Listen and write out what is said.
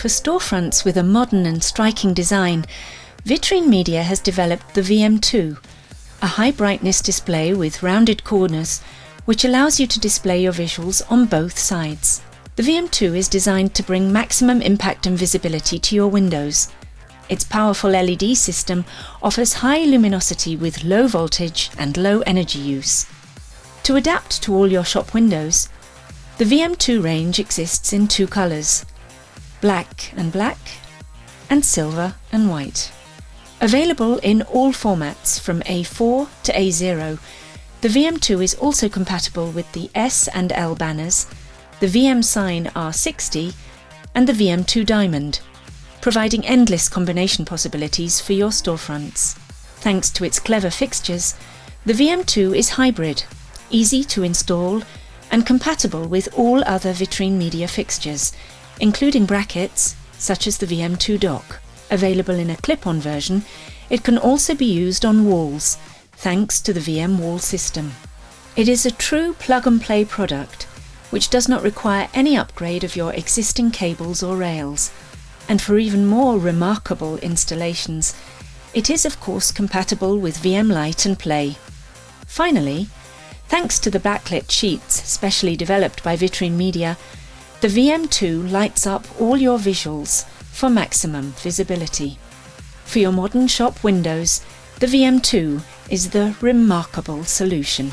For storefronts with a modern and striking design, Vitrine Media has developed the VM2, a high brightness display with rounded corners which allows you to display your visuals on both sides. The VM2 is designed to bring maximum impact and visibility to your windows. Its powerful LED system offers high luminosity with low voltage and low energy use. To adapt to all your shop windows, the VM2 range exists in two colours, black and black, and silver and white. Available in all formats from A4 to A0, the VM2 is also compatible with the S and L banners, the VM Sign R60 and the VM2 Diamond, providing endless combination possibilities for your storefronts. Thanks to its clever fixtures, the VM2 is hybrid, easy to install and compatible with all other Vitrine Media fixtures, including brackets such as the VM2 dock. Available in a clip-on version, it can also be used on walls, thanks to the VM wall system. It is a true plug-and-play product, which does not require any upgrade of your existing cables or rails. And for even more remarkable installations, it is of course compatible with VM Light and Play. Finally, thanks to the backlit sheets specially developed by Vitrine Media, the VM2 lights up all your visuals for maximum visibility. For your modern shop windows, the VM2 is the remarkable solution.